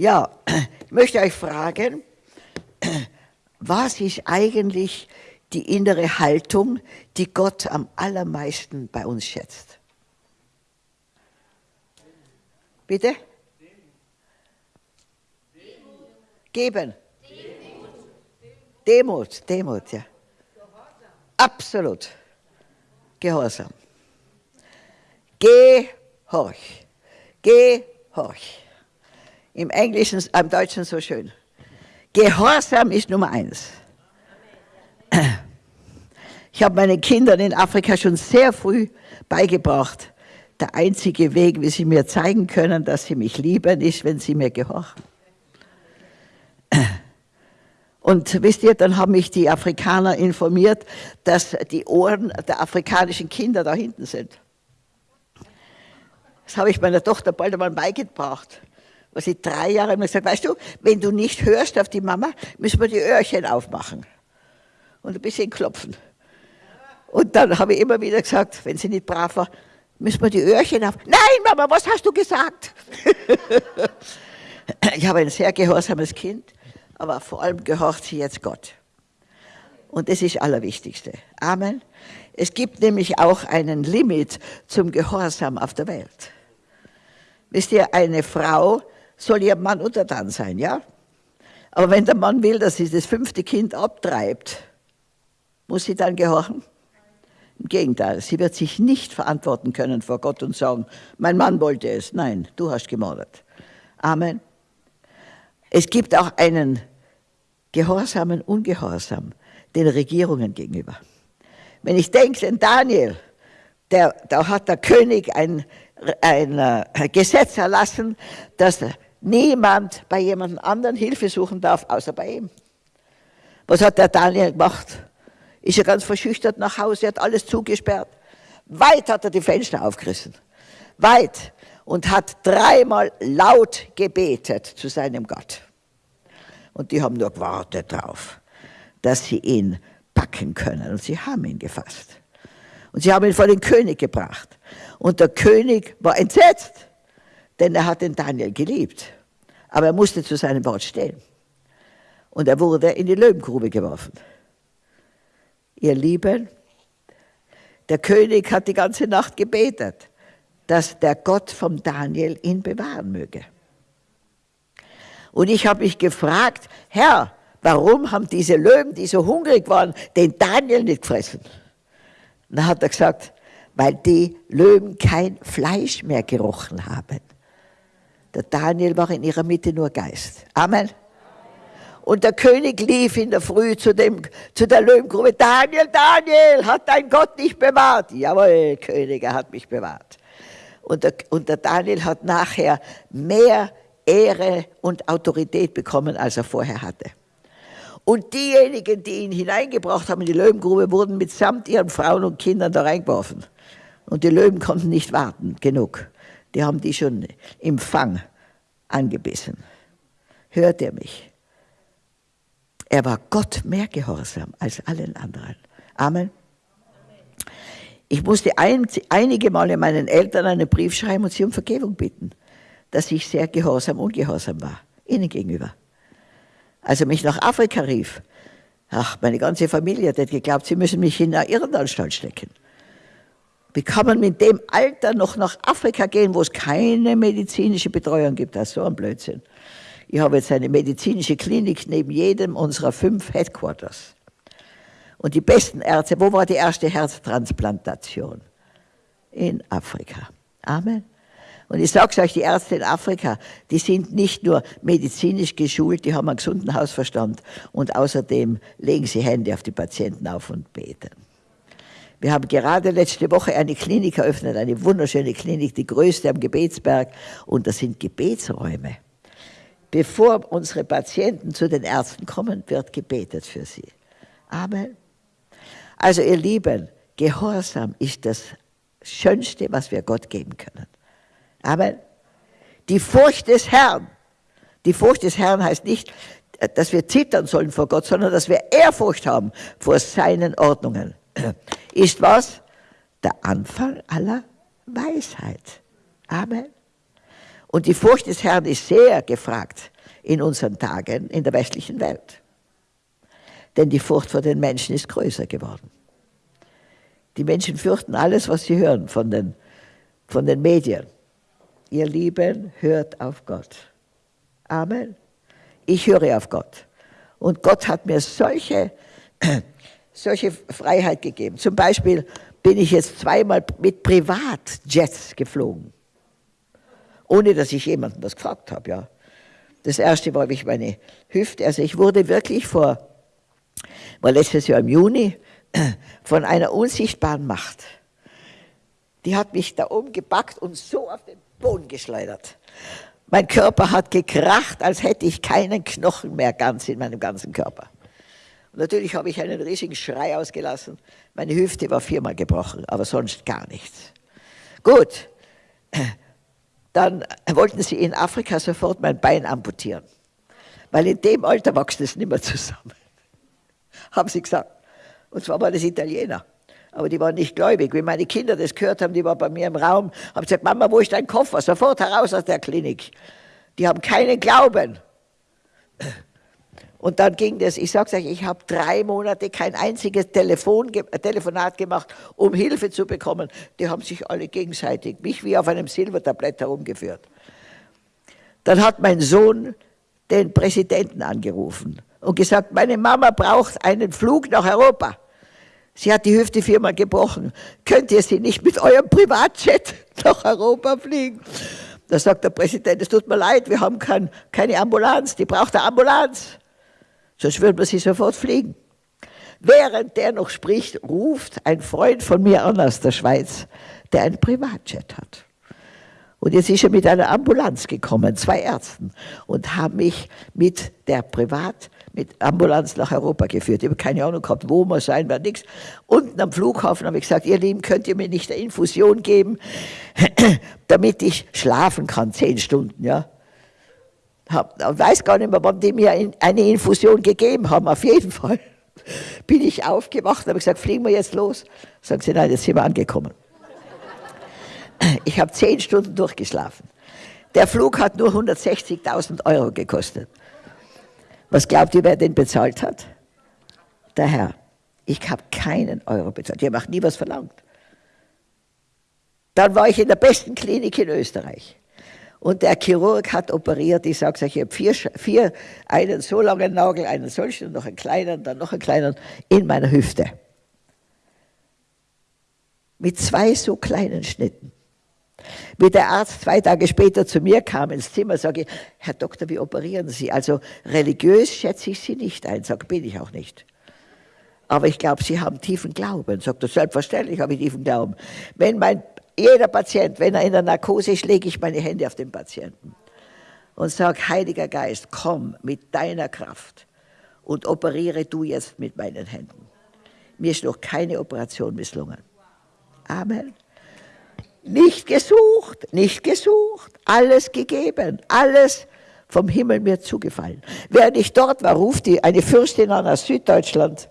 Ja, ich möchte euch fragen, was ist eigentlich die innere Haltung, die Gott am allermeisten bei uns schätzt? Bitte? Geben. Demut, Demut, ja. Absolut. Gehorsam. Gehorch. Gehorch. Im Englischen, im Deutschen so schön. Gehorsam ist Nummer eins. Ich habe meinen Kindern in Afrika schon sehr früh beigebracht, der einzige Weg, wie sie mir zeigen können, dass sie mich lieben, ist, wenn sie mir gehorchen. Und wisst ihr, dann haben mich die Afrikaner informiert, dass die Ohren der afrikanischen Kinder da hinten sind. Das habe ich meiner Tochter bald einmal beigebracht. Was ich drei Jahre immer gesagt, weißt du, wenn du nicht hörst auf die Mama, müssen wir die Öhrchen aufmachen und ein bisschen klopfen. Und dann habe ich immer wieder gesagt, wenn sie nicht brav war, müssen wir die Öhrchen auf. Nein, Mama, was hast du gesagt? ich habe ein sehr gehorsames Kind, aber vor allem gehorcht sie jetzt Gott. Und das ist das Allerwichtigste. Amen. Es gibt nämlich auch einen Limit zum Gehorsam auf der Welt. Wisst ihr, eine Frau soll ihrem Mann untertan sein, ja? Aber wenn der Mann will, dass sie das fünfte Kind abtreibt, muss sie dann gehorchen? Im Gegenteil, sie wird sich nicht verantworten können vor Gott und sagen, mein Mann wollte es. Nein, du hast gemordet. Amen. Es gibt auch einen gehorsamen Ungehorsam den Regierungen gegenüber. Wenn ich denke, den Daniel, der, da hat der König ein, ein äh, Gesetz erlassen, dass niemand bei jemand anderen Hilfe suchen darf, außer bei ihm. Was hat der Daniel gemacht? Ist er ganz verschüchtert nach Hause, hat alles zugesperrt. Weit hat er die Fenster aufgerissen. Weit. Und hat dreimal laut gebetet zu seinem Gott. Und die haben nur gewartet darauf, dass sie ihn packen können. Und sie haben ihn gefasst. Und sie haben ihn vor den König gebracht. Und der König war entsetzt, denn er hat den Daniel geliebt. Aber er musste zu seinem Wort stehen. Und er wurde in die Löwengrube geworfen. Ihr Lieben, der König hat die ganze Nacht gebetet, dass der Gott vom Daniel ihn bewahren möge. Und ich habe mich gefragt, Herr, warum haben diese Löwen, die so hungrig waren, den Daniel nicht gefressen? Und dann hat er gesagt, weil die Löwen kein Fleisch mehr gerochen haben. Der Daniel war in ihrer Mitte nur Geist. Amen. Und der König lief in der Früh zu, dem, zu der Löwengrube. Daniel, Daniel, hat dein Gott dich bewahrt? Jawohl, König, er hat mich bewahrt. Und der, und der Daniel hat nachher mehr Ehre und Autorität bekommen, als er vorher hatte. Und diejenigen, die ihn hineingebracht haben in die Löwengrube, wurden mitsamt ihren Frauen und Kindern da reingeworfen. Und die Löwen konnten nicht warten, genug. Die haben die schon im Fang angebissen. Hört ihr mich? Er war Gott mehr gehorsam als allen anderen. Amen. Ich musste ein, einige Male meinen Eltern einen Brief schreiben und sie um Vergebung bitten, dass ich sehr gehorsam, ungehorsam war, ihnen gegenüber. Als er mich nach Afrika rief, ach, meine ganze Familie hat geglaubt, sie müssen mich in eine Irrenanstalt stecken. Wie kann man mit dem Alter noch nach Afrika gehen, wo es keine medizinische Betreuung gibt? Das ist so ein Blödsinn. Ich habe jetzt eine medizinische Klinik neben jedem unserer fünf Headquarters. Und die besten Ärzte, wo war die erste Herztransplantation? In Afrika. Amen. Und ich sage euch, die Ärzte in Afrika, die sind nicht nur medizinisch geschult, die haben einen gesunden Hausverstand und außerdem legen sie Hände auf die Patienten auf und beten. Wir haben gerade letzte Woche eine Klinik eröffnet, eine wunderschöne Klinik, die größte am Gebetsberg und das sind Gebetsräume. Bevor unsere Patienten zu den Ärzten kommen, wird gebetet für sie. Amen. Also ihr Lieben, Gehorsam ist das Schönste, was wir Gott geben können. Amen. Die Furcht des Herrn. Die Furcht des Herrn heißt nicht, dass wir zittern sollen vor Gott, sondern dass wir Ehrfurcht haben vor seinen Ordnungen. Ist was? Der Anfang aller Weisheit. Amen. Und die Furcht des Herrn ist sehr gefragt in unseren Tagen in der westlichen Welt. Denn die Furcht vor den Menschen ist größer geworden. Die Menschen fürchten alles, was sie hören von den, von den Medien. Ihr Lieben, hört auf Gott. Amen. Ich höre auf Gott. Und Gott hat mir solche, solche Freiheit gegeben. Zum Beispiel bin ich jetzt zweimal mit Privatjets geflogen, ohne dass ich jemanden das gefragt habe. Ja. Das erste war, wie ich meine Hüfte, also ich wurde wirklich vor, war letztes Jahr im Juni, von einer unsichtbaren Macht. Die hat mich da oben gepackt und so auf den Boden geschleudert. Mein Körper hat gekracht, als hätte ich keinen Knochen mehr ganz in meinem ganzen Körper. Natürlich habe ich einen riesigen Schrei ausgelassen. Meine Hüfte war viermal gebrochen, aber sonst gar nichts. Gut, dann wollten sie in Afrika sofort mein Bein amputieren, weil in dem Alter wächst es nicht mehr zusammen. Haben sie gesagt. Und zwar waren das Italiener. Aber die waren nicht gläubig. Wie meine Kinder das gehört haben, die waren bei mir im Raum, haben gesagt, Mama, wo ist dein Koffer? Sofort heraus aus der Klinik. Die haben keinen Glauben. Und dann ging das, ich sage euch, ich habe drei Monate kein einziges Telefon, Telefonat gemacht, um Hilfe zu bekommen. Die haben sich alle gegenseitig, mich wie auf einem Silbertablett herumgeführt. Dann hat mein Sohn den Präsidenten angerufen und gesagt, meine Mama braucht einen Flug nach Europa. Sie hat die Hüfte viermal gebrochen. Könnt ihr sie nicht mit eurem Privatjet nach Europa fliegen? Da sagt der Präsident, es tut mir leid, wir haben kein, keine Ambulanz, die braucht eine Ambulanz. Sonst würden wir sie sofort fliegen. Während der noch spricht, ruft ein Freund von mir an aus der Schweiz, der einen Privatjet hat. Und jetzt ist er mit einer Ambulanz gekommen, zwei Ärzten, und haben mich mit der Privat, mit Ambulanz nach Europa geführt. Ich habe keine Ahnung gehabt, wo wir sein, war nichts. Unten am Flughafen habe ich gesagt, ihr Lieben, könnt ihr mir nicht eine Infusion geben, damit ich schlafen kann, zehn Stunden, ja. Hab, weiß gar nicht mehr, wann die mir eine Infusion gegeben haben, auf jeden Fall. Bin ich aufgewacht, habe gesagt, fliegen wir jetzt los? Sagen sie, nein, jetzt sind wir angekommen. Ich habe zehn Stunden durchgeschlafen. Der Flug hat nur 160.000 Euro gekostet. Was glaubt ihr, wer den bezahlt hat? Der Herr. Ich habe keinen Euro bezahlt. Ihr macht nie was verlangt. Dann war ich in der besten Klinik in Österreich. Und der Chirurg hat operiert, ich sage euch, ich habe vier, vier, einen so langen Nagel, einen solchen noch einen kleinen, dann noch einen kleinen in meiner Hüfte. Mit zwei so kleinen Schnitten. Wie der Arzt zwei Tage später zu mir kam ins Zimmer, sage ich, Herr Doktor, wie operieren Sie? Also religiös schätze ich Sie nicht ein, sage, bin ich auch nicht. Aber ich glaube, Sie haben tiefen Glauben. Sagt er, selbstverständlich habe ich tiefen Glauben. Wenn mein jeder Patient, wenn er in der Narkose ist, lege ich meine Hände auf den Patienten und sage, Heiliger Geist, komm mit deiner Kraft und operiere du jetzt mit meinen Händen. Mir ist noch keine Operation misslungen. Amen. Nicht gesucht, nicht gesucht, alles gegeben, alles vom Himmel mir zugefallen. Während ich dort war, ruft die eine Fürstin an aus Süddeutschland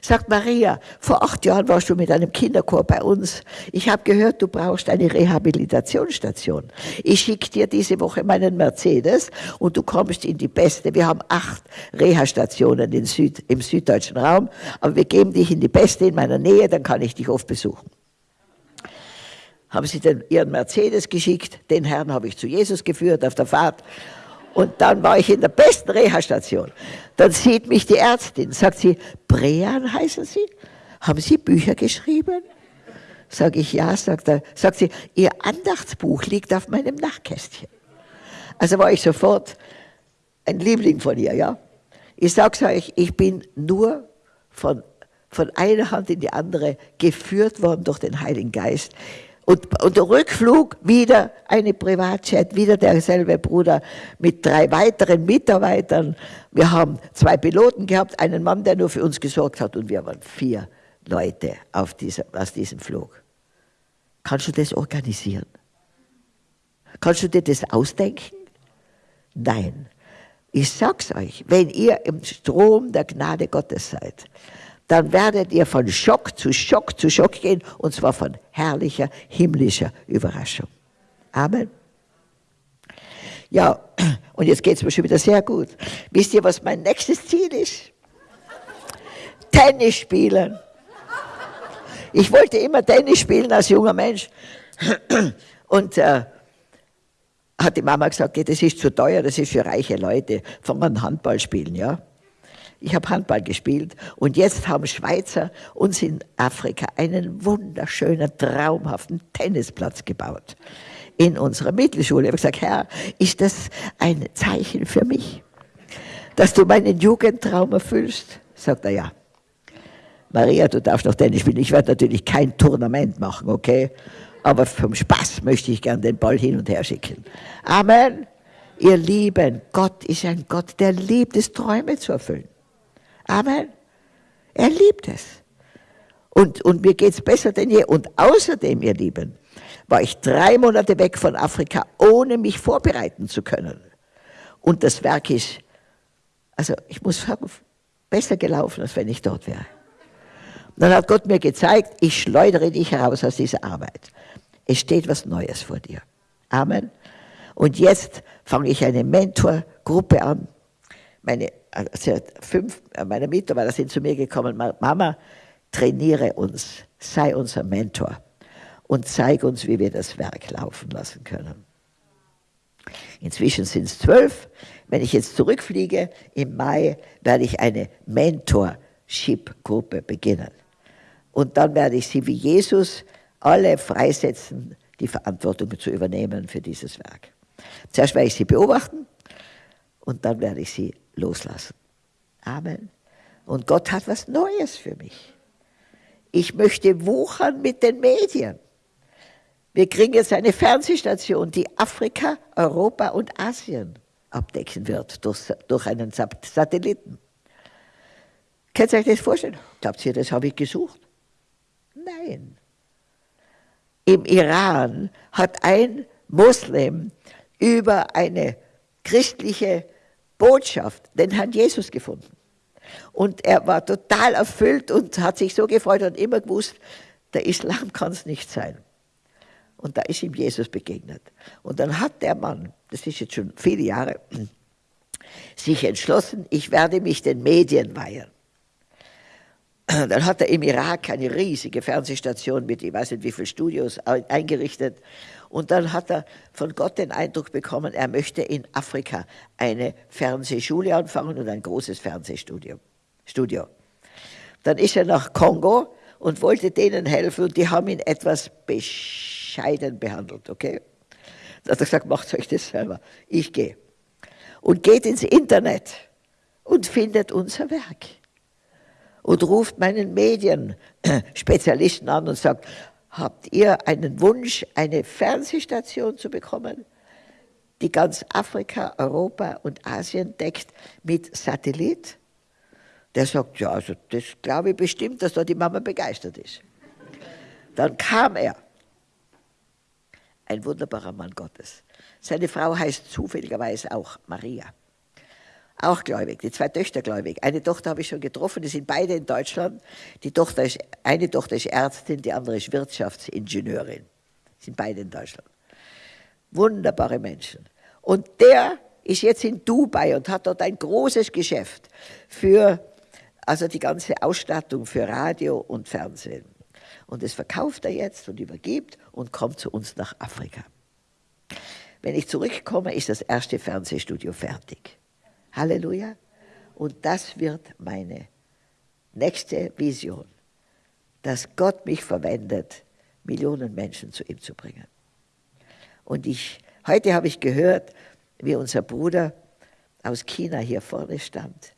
Sagt Maria, vor acht Jahren warst du mit einem Kinderchor bei uns. Ich habe gehört, du brauchst eine Rehabilitationsstation. Ich schicke dir diese Woche meinen Mercedes und du kommst in die beste. Wir haben acht Reha-Stationen Süd, im süddeutschen Raum, aber wir geben dich in die beste in meiner Nähe, dann kann ich dich oft besuchen haben sie den, ihren Mercedes geschickt, den Herrn habe ich zu Jesus geführt auf der Fahrt und dann war ich in der besten Reha-Station. Dann sieht mich die Ärztin, sagt sie, Brean heißen Sie? Haben Sie Bücher geschrieben? Sag ich, ja, sagt, er, sagt sie, Ihr Andachtsbuch liegt auf meinem Nachtkästchen. Also war ich sofort ein Liebling von ihr, ja. Ich sag's euch, ich bin nur von, von einer Hand in die andere geführt worden durch den Heiligen Geist. Und, und der Rückflug wieder eine Privatjet, wieder derselbe Bruder mit drei weiteren Mitarbeitern. Wir haben zwei Piloten gehabt, einen Mann, der nur für uns gesorgt hat und wir waren vier Leute auf dieser, aus diesem Flug. Kannst du das organisieren? Kannst du dir das ausdenken? Nein. Ich sag's euch, wenn ihr im Strom der Gnade Gottes seid, dann werdet ihr von Schock zu Schock zu Schock gehen, und zwar von herrlicher, himmlischer Überraschung. Amen. Ja, Und jetzt geht es mir schon wieder sehr gut. Wisst ihr, was mein nächstes Ziel ist? Tennis spielen. Ich wollte immer Tennis spielen als junger Mensch. Und äh, hat die Mama gesagt, das ist zu teuer, das ist für reiche Leute. Fangen wir an Handball spielen, ja. Ich habe Handball gespielt und jetzt haben Schweizer uns in Afrika einen wunderschönen, traumhaften Tennisplatz gebaut. In unserer Mittelschule. Ich habe gesagt, Herr, ist das ein Zeichen für mich, dass du meinen Jugendtraum erfüllst? Sagt er, ja. Maria, du darfst noch Tennis spielen. Ich werde natürlich kein Tournament machen, okay? Aber vom Spaß möchte ich gern den Ball hin und her schicken. Amen. Ihr Lieben, Gott ist ein Gott, der liebt es, Träume zu erfüllen. Amen. Er liebt es. Und, und mir geht es besser denn je. Und außerdem, ihr Lieben, war ich drei Monate weg von Afrika, ohne mich vorbereiten zu können. Und das Werk ist, also ich muss sagen, besser gelaufen, als wenn ich dort wäre. Dann hat Gott mir gezeigt, ich schleudere dich heraus aus dieser Arbeit. Es steht was Neues vor dir. Amen. Und jetzt fange ich eine Mentorgruppe an. Meine also fünf meiner Mitarbeiter sind zu mir gekommen, Mama, trainiere uns, sei unser Mentor und zeig uns, wie wir das Werk laufen lassen können. Inzwischen sind es zwölf. Wenn ich jetzt zurückfliege, im Mai werde ich eine Mentorship-Gruppe beginnen. Und dann werde ich sie wie Jesus alle freisetzen, die Verantwortung zu übernehmen für dieses Werk. Zuerst werde ich sie beobachten und dann werde ich sie loslassen. Amen. Und Gott hat was Neues für mich. Ich möchte wuchern mit den Medien. Wir kriegen jetzt eine Fernsehstation, die Afrika, Europa und Asien abdecken wird durch, durch einen Satelliten. Könnt ihr euch das vorstellen? Glaubt ihr, das habe ich gesucht? Nein. Im Iran hat ein Muslim über eine christliche Botschaft den Herrn Jesus gefunden. Und er war total erfüllt und hat sich so gefreut und immer gewusst, der Islam kann es nicht sein. Und da ist ihm Jesus begegnet. Und dann hat der Mann, das ist jetzt schon viele Jahre, sich entschlossen, ich werde mich den Medien weihen. Dann hat er im Irak eine riesige Fernsehstation mit, ich weiß nicht wie viele Studios eingerichtet und dann hat er von Gott den Eindruck bekommen, er möchte in Afrika eine Fernsehschule anfangen und ein großes Fernsehstudio. Studio. Dann ist er nach Kongo und wollte denen helfen und die haben ihn etwas bescheiden behandelt, okay? Dann hat er gesagt, macht euch das selber, ich gehe. Und geht ins Internet und findet unser Werk. Und ruft meinen Medienspezialisten an und sagt, Habt ihr einen Wunsch, eine Fernsehstation zu bekommen, die ganz Afrika, Europa und Asien deckt mit Satellit? Der sagt, ja, also das glaube ich bestimmt, dass da die Mama begeistert ist. Dann kam er, ein wunderbarer Mann Gottes. Seine Frau heißt zufälligerweise auch Maria auch gläubig, die zwei Töchter gläubig. Eine Tochter habe ich schon getroffen, die sind beide in Deutschland. Die Tochter ist, eine Tochter ist Ärztin, die andere ist Wirtschaftsingenieurin. Sind beide in Deutschland. Wunderbare Menschen. Und der ist jetzt in Dubai und hat dort ein großes Geschäft für also die ganze Ausstattung für Radio und Fernsehen. Und das verkauft er jetzt und übergibt und kommt zu uns nach Afrika. Wenn ich zurückkomme, ist das erste Fernsehstudio fertig. Halleluja. Und das wird meine nächste Vision, dass Gott mich verwendet, Millionen Menschen zu ihm zu bringen. Und ich, heute habe ich gehört, wie unser Bruder aus China hier vorne stand.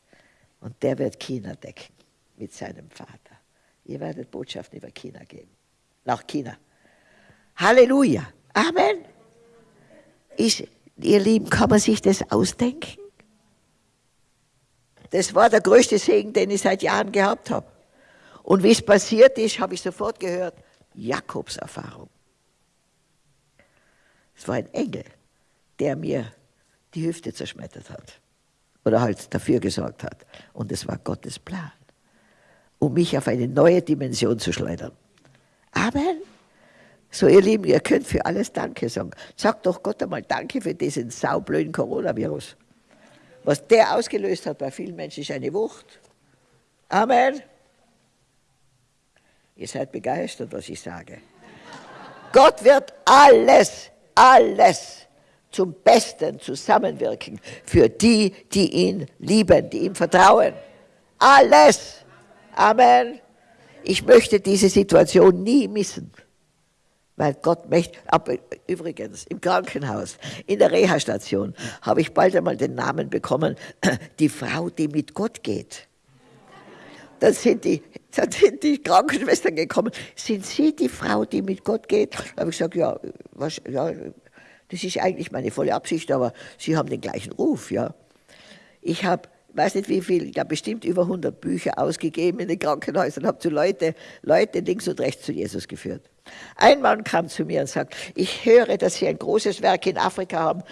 Und der wird China decken mit seinem Vater. Ihr werdet Botschaften über China geben. Nach China. Halleluja. Amen. Ist, ihr Lieben, kann man sich das ausdenken? Das war der größte Segen, den ich seit Jahren gehabt habe. Und wie es passiert ist, habe ich sofort gehört, Jakobs Erfahrung. Es war ein Engel, der mir die Hüfte zerschmettert hat. Oder halt dafür gesorgt hat. Und es war Gottes Plan, um mich auf eine neue Dimension zu schleudern. Amen. So, ihr Lieben, ihr könnt für alles Danke sagen. Sagt doch Gott einmal Danke für diesen saublöden Coronavirus. Was der ausgelöst hat bei vielen Menschen, ist eine Wucht. Amen. Ihr seid begeistert, was ich sage. Gott wird alles, alles zum Besten zusammenwirken für die, die ihn lieben, die ihm vertrauen. Alles. Amen. Ich möchte diese Situation nie missen. Weil Gott möchte, aber übrigens, im Krankenhaus, in der Reha-Station, habe ich bald einmal den Namen bekommen, die Frau, die mit Gott geht. Dann sind die, dann sind die Krankenschwestern gekommen. Sind Sie die Frau, die mit Gott geht? Da habe ich gesagt, ja, was, ja, das ist eigentlich meine volle Absicht, aber Sie haben den gleichen Ruf, ja. Ich habe weiß nicht wie viel, ich habe bestimmt über 100 Bücher ausgegeben in den Krankenhäusern, habe zu Leute, Leute links und rechts zu Jesus geführt. Ein Mann kam zu mir und sagt, ich höre, dass Sie ein großes Werk in Afrika haben.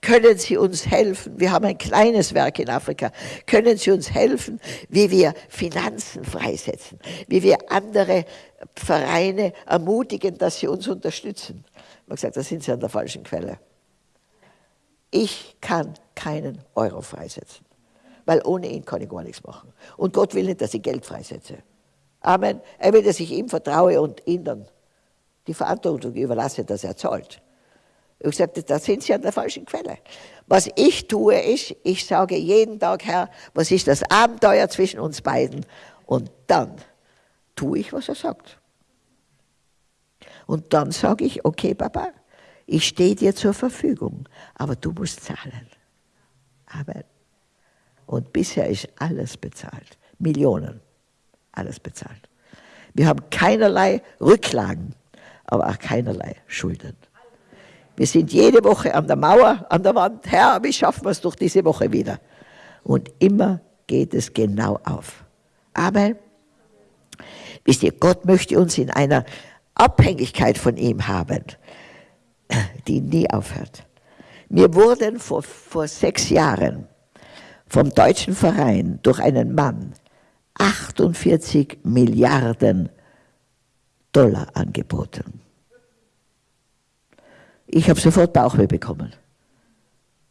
Können Sie uns helfen? Wir haben ein kleines Werk in Afrika. Können Sie uns helfen, wie wir Finanzen freisetzen? Wie wir andere Vereine ermutigen, dass sie uns unterstützen? Ich habe gesagt, da sind Sie an der falschen Quelle. Ich kann keinen Euro freisetzen weil ohne ihn kann ich gar nichts machen. Und Gott will nicht, dass ich Geld freisetze. Amen. Er will, dass ich ihm vertraue und ihm dann die Verantwortung überlasse, dass er zahlt. Ich sagte, da sind Sie an der falschen Quelle. Was ich tue, ist, ich sage jeden Tag, Herr, was ist das Abenteuer zwischen uns beiden? Und dann tue ich, was er sagt. Und dann sage ich, okay, Papa, ich stehe dir zur Verfügung, aber du musst zahlen. Amen. Und bisher ist alles bezahlt. Millionen. Alles bezahlt. Wir haben keinerlei Rücklagen, aber auch keinerlei Schulden. Wir sind jede Woche an der Mauer, an der Wand. Herr, wie schaffen wir es durch diese Woche wieder? Und immer geht es genau auf. Amen. Wisst ihr, Gott möchte uns in einer Abhängigkeit von ihm haben, die nie aufhört. Wir wurden vor, vor sechs Jahren vom deutschen Verein durch einen Mann 48 Milliarden Dollar angeboten. Ich habe sofort Bauchweh bekommen.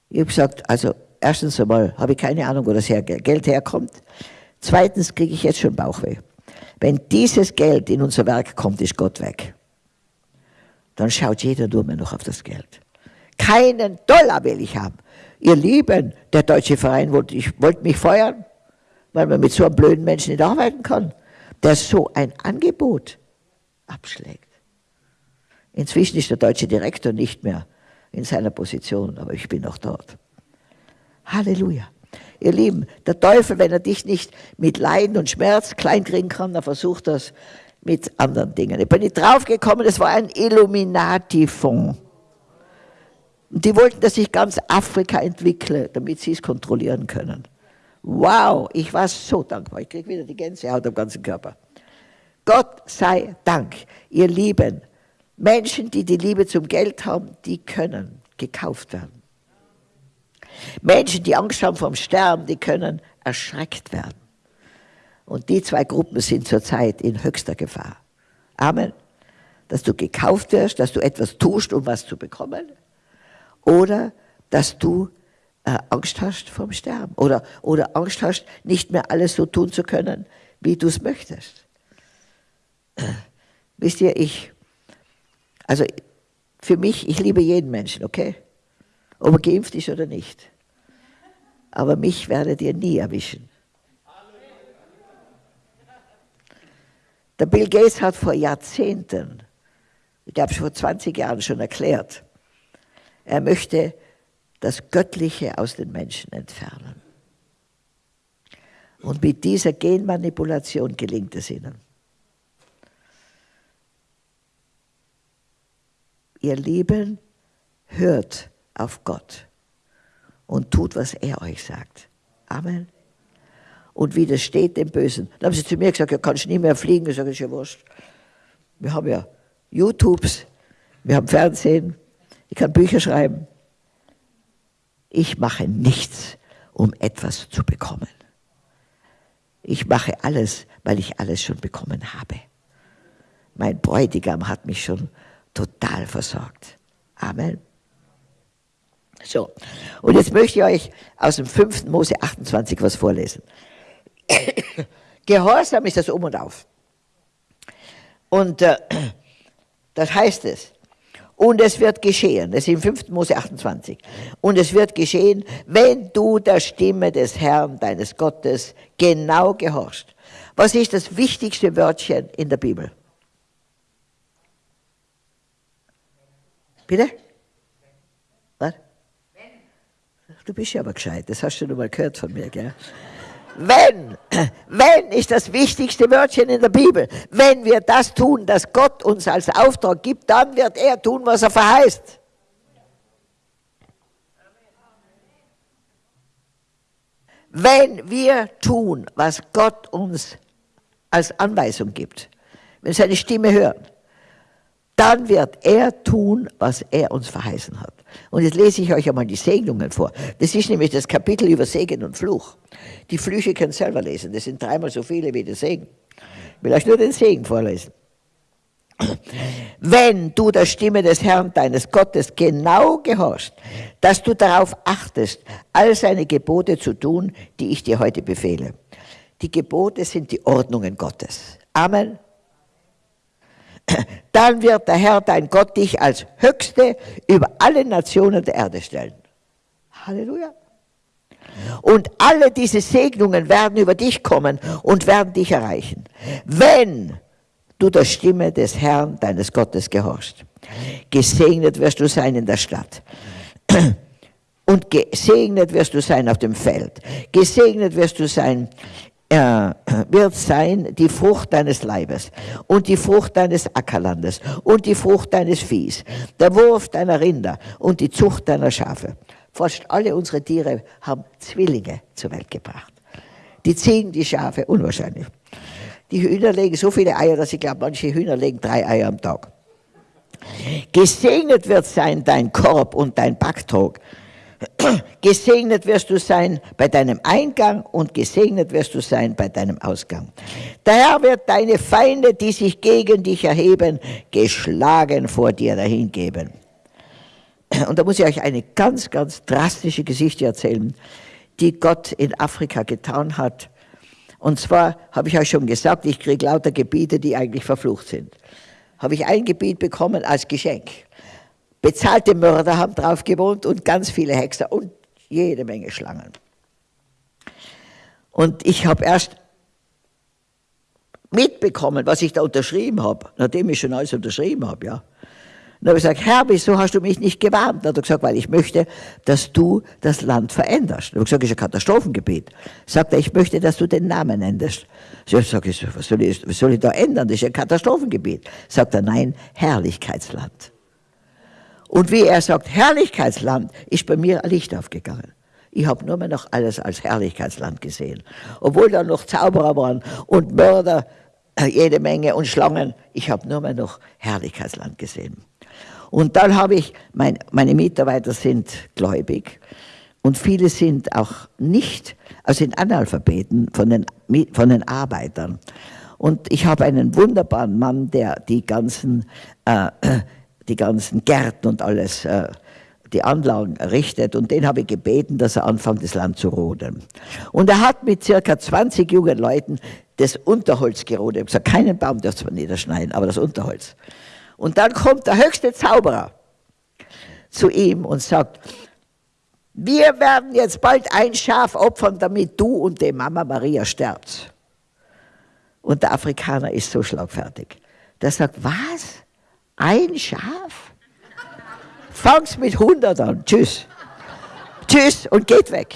Ich habe gesagt, also erstens einmal habe ich keine Ahnung, wo das Geld herkommt. Zweitens kriege ich jetzt schon Bauchweh. Wenn dieses Geld in unser Werk kommt, ist Gott weg. Dann schaut jeder nur mehr noch auf das Geld. Keinen Dollar will ich haben. Ihr Lieben, der deutsche Verein wollte, ich, mich feuern, weil man mit so einem blöden Menschen nicht arbeiten kann, der so ein Angebot abschlägt. Inzwischen ist der deutsche Direktor nicht mehr in seiner Position, aber ich bin noch dort. Halleluja. Ihr Lieben, der Teufel, wenn er dich nicht mit Leiden und Schmerz kleinkriegen kann, dann versucht er es mit anderen Dingen. Ich bin nicht draufgekommen, es war ein Illuminati-Fonds. Und die wollten, dass ich ganz Afrika entwickle, damit sie es kontrollieren können. Wow, ich war so dankbar. Ich kriege wieder die Gänsehaut am ganzen Körper. Gott sei Dank, ihr Lieben, Menschen, die die Liebe zum Geld haben, die können gekauft werden. Menschen, die Angst haben vom Sterben, die können erschreckt werden. Und die zwei Gruppen sind zurzeit in höchster Gefahr. Amen. Dass du gekauft wirst, dass du etwas tust, um was zu bekommen oder dass du äh, Angst hast vom Sterben oder, oder Angst hast, nicht mehr alles so tun zu können, wie du es möchtest. Wisst ihr, ich, also für mich, ich liebe jeden Menschen, okay? Ob er geimpft ist oder nicht. Aber mich werdet ihr nie erwischen. Der Bill Gates hat vor Jahrzehnten, ich glaube vor 20 Jahren schon erklärt, er möchte das Göttliche aus den Menschen entfernen. Und mit dieser Genmanipulation gelingt es ihnen. Ihr Lieben, hört auf Gott und tut, was er euch sagt. Amen. Und widersteht dem Bösen. Dann haben sie zu mir gesagt, ja, kannst nie mehr fliegen. Ich sage, ist ja wurscht. Wir haben ja YouTubes, wir haben Fernsehen, ich kann Bücher schreiben. Ich mache nichts, um etwas zu bekommen. Ich mache alles, weil ich alles schon bekommen habe. Mein Bräutigam hat mich schon total versorgt. Amen. So, und jetzt möchte ich euch aus dem 5. Mose 28 was vorlesen. Gehorsam ist das Um und Auf. Und äh, das heißt es, und es wird geschehen, das ist im 5. Mose 28, und es wird geschehen, wenn du der Stimme des Herrn, deines Gottes, genau gehorchst. Was ist das wichtigste Wörtchen in der Bibel? Bitte? Was? Du bist ja aber gescheit, das hast du nur mal gehört von mir, gell? Wenn, wenn ist das wichtigste Wörtchen in der Bibel. Wenn wir das tun, das Gott uns als Auftrag gibt, dann wird er tun, was er verheißt. Wenn wir tun, was Gott uns als Anweisung gibt, wenn seine Stimme hören, dann wird er tun, was er uns verheißen hat. Und jetzt lese ich euch einmal die Segnungen vor. Das ist nämlich das Kapitel über Segen und Fluch. Die Flüche könnt ihr selber lesen. Das sind dreimal so viele wie der Segen. Ich will euch nur den Segen vorlesen. Wenn du der Stimme des Herrn deines Gottes genau gehorchst, dass du darauf achtest, all seine Gebote zu tun, die ich dir heute befehle. Die Gebote sind die Ordnungen Gottes. Amen dann wird der Herr dein Gott dich als Höchste über alle Nationen der Erde stellen. Halleluja. Und alle diese Segnungen werden über dich kommen und werden dich erreichen, wenn du der Stimme des Herrn, deines Gottes, gehorchst. Gesegnet wirst du sein in der Stadt. Und gesegnet wirst du sein auf dem Feld. Gesegnet wirst du sein äh, wird sein die Frucht deines Leibes und die Frucht deines Ackerlandes und die Frucht deines Viehs, der Wurf deiner Rinder und die Zucht deiner Schafe. Fast alle unsere Tiere haben Zwillinge zur Welt gebracht. Die Ziegen, die Schafe, unwahrscheinlich. Die Hühner legen so viele Eier, dass ich glaube, manche Hühner legen drei Eier am Tag. Gesegnet wird sein dein Korb und dein Backtrog Gesegnet wirst du sein bei deinem Eingang und gesegnet wirst du sein bei deinem Ausgang. Der Herr wird deine Feinde, die sich gegen dich erheben, geschlagen vor dir dahingeben. Und da muss ich euch eine ganz, ganz drastische Geschichte erzählen, die Gott in Afrika getan hat. Und zwar habe ich euch schon gesagt, ich kriege lauter Gebiete, die eigentlich verflucht sind. Habe ich ein Gebiet bekommen als Geschenk. Bezahlte Mörder haben drauf gewohnt und ganz viele Hexer und jede Menge Schlangen. Und ich habe erst mitbekommen, was ich da unterschrieben habe, nachdem ich schon alles unterschrieben habe, ja. Dann habe ich gesagt, Herr, wieso hast du mich nicht gewarnt? Dann hat er gesagt, weil ich möchte, dass du das Land veränderst. Dann habe ich gesagt, das ist ein Katastrophengebiet. Sagt er, ich möchte, dass du den Namen änderst. Ich sage, was soll ich, was soll ich da ändern? Das ist ein Katastrophengebiet. Sagt er, nein, Herrlichkeitsland. Und wie er sagt, Herrlichkeitsland, ist bei mir ein Licht aufgegangen. Ich habe nur mehr noch alles als Herrlichkeitsland gesehen. Obwohl da noch Zauberer waren und Mörder, äh, jede Menge und Schlangen, ich habe nur mehr noch Herrlichkeitsland gesehen. Und dann habe ich, mein, meine Mitarbeiter sind gläubig und viele sind auch nicht, also sind Analphabeten von den, von den Arbeitern. Und ich habe einen wunderbaren Mann, der die ganzen äh, die ganzen Gärten und alles, äh, die Anlagen errichtet und den habe ich gebeten, dass er anfängt, das Land zu roden. Und er hat mit circa 20 jungen Leuten das Unterholz gerodet. Ich habe gesagt, keinen Baum darfst du niederschneiden, aber das Unterholz. Und dann kommt der höchste Zauberer zu ihm und sagt, wir werden jetzt bald ein Schaf opfern, damit du und die Mama Maria sterbt. Und der Afrikaner ist so schlagfertig. Der sagt, was? Ein Schaf? Fang's mit 100 an. Tschüss. Tschüss und geht weg.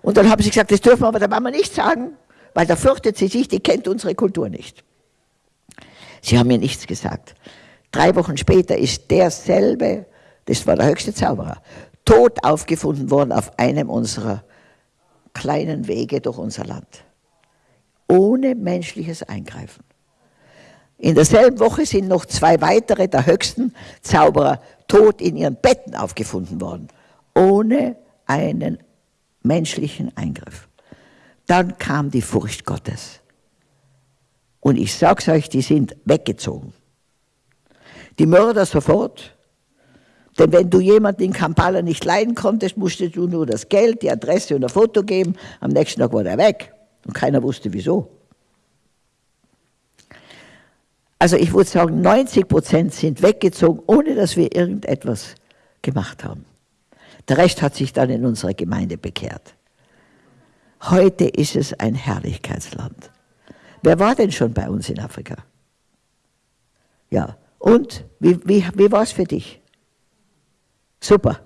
Und dann haben sie gesagt, das dürfen wir aber der Mama nicht sagen, weil da fürchtet sie sich, die kennt unsere Kultur nicht. Sie haben mir nichts gesagt. Drei Wochen später ist derselbe, das war der höchste Zauberer, tot aufgefunden worden auf einem unserer kleinen Wege durch unser Land. Ohne menschliches Eingreifen. In derselben Woche sind noch zwei weitere der höchsten Zauberer tot in ihren Betten aufgefunden worden, ohne einen menschlichen Eingriff. Dann kam die Furcht Gottes. Und ich sag's euch, die sind weggezogen. Die Mörder sofort. Denn wenn du jemanden in Kampala nicht leiden konntest, musstest du nur das Geld, die Adresse und ein Foto geben. Am nächsten Tag war er weg. Und keiner wusste wieso. Also ich würde sagen, 90 Prozent sind weggezogen, ohne dass wir irgendetwas gemacht haben. Der Rest hat sich dann in unserer Gemeinde bekehrt. Heute ist es ein Herrlichkeitsland. Wer war denn schon bei uns in Afrika? Ja, und wie, wie, wie war es für dich? Super.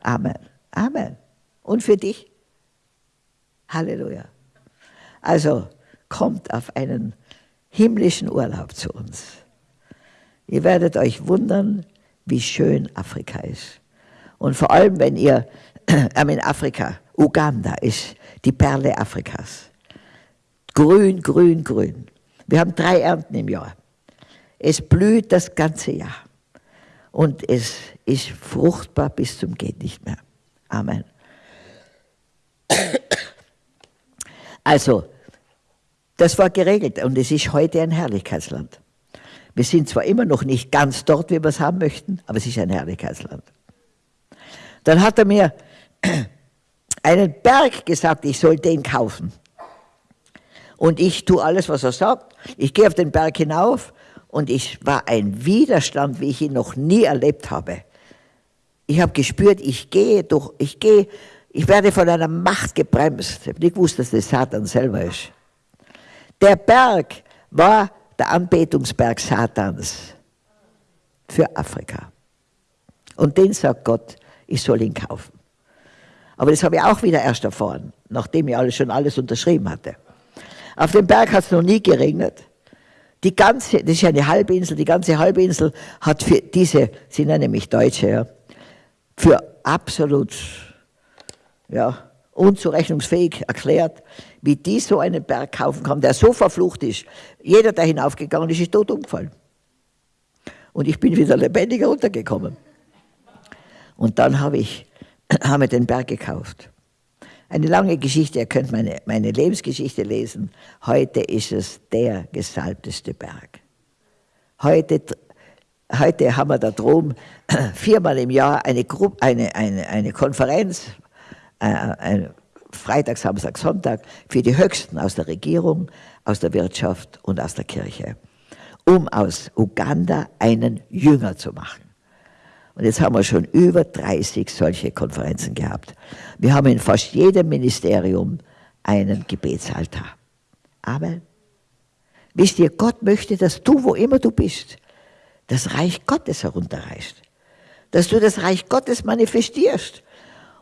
Amen. Amen. Und für dich? Halleluja. Also kommt auf einen himmlischen Urlaub zu uns. Ihr werdet euch wundern, wie schön Afrika ist. Und vor allem, wenn ihr in Afrika, Uganda ist die Perle Afrikas. Grün, grün, grün. Wir haben drei Ernten im Jahr. Es blüht das ganze Jahr. Und es ist fruchtbar bis zum geht nicht mehr. Amen. Also, das war geregelt und es ist heute ein Herrlichkeitsland. Wir sind zwar immer noch nicht ganz dort, wie wir es haben möchten, aber es ist ein Herrlichkeitsland. Dann hat er mir einen Berg gesagt, ich soll den kaufen. Und ich tue alles, was er sagt. Ich gehe auf den Berg hinauf und es war ein Widerstand, wie ich ihn noch nie erlebt habe. Ich habe gespürt, ich gehe durch, ich gehe, ich werde von einer Macht gebremst. Ich habe nicht gewusst, dass das Satan selber ist. Der Berg war der Anbetungsberg Satans für Afrika. Und den sagt Gott, ich soll ihn kaufen. Aber das habe ich auch wieder erst erfahren, nachdem ich alles, schon alles unterschrieben hatte. Auf dem Berg hat es noch nie geregnet. Die ganze, das ist ja eine Halbinsel, die ganze Halbinsel hat für diese, sie nennen mich Deutsche, ja, für absolut ja, unzurechnungsfähig erklärt, wie die so einen Berg kaufen kann, der so verflucht ist. Jeder, der hinaufgegangen ist, ist tot umgefallen. Und ich bin wieder lebendiger runtergekommen. Und dann habe ich, haben wir den Berg gekauft. Eine lange Geschichte, ihr könnt meine, meine Lebensgeschichte lesen. Heute ist es der gesalbteste Berg. Heute, heute haben wir da drum viermal im Jahr eine, Gruppe, eine, eine, eine Konferenz, äh, eine Freitag, Samstag, Sonntag für die Höchsten aus der Regierung, aus der Wirtschaft und aus der Kirche, um aus Uganda einen Jünger zu machen. Und jetzt haben wir schon über 30 solche Konferenzen gehabt. Wir haben in fast jedem Ministerium einen Gebetsaltar. Amen. Wisst ihr, Gott möchte, dass du, wo immer du bist, das Reich Gottes herunterreichst. Dass du das Reich Gottes manifestierst.